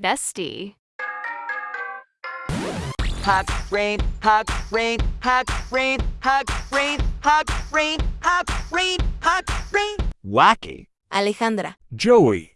Bestie. Hot rain, hot rain, hot rain, hot rain, hot rain, hot rain, hot rain. Wacky. Alejandra. Joey.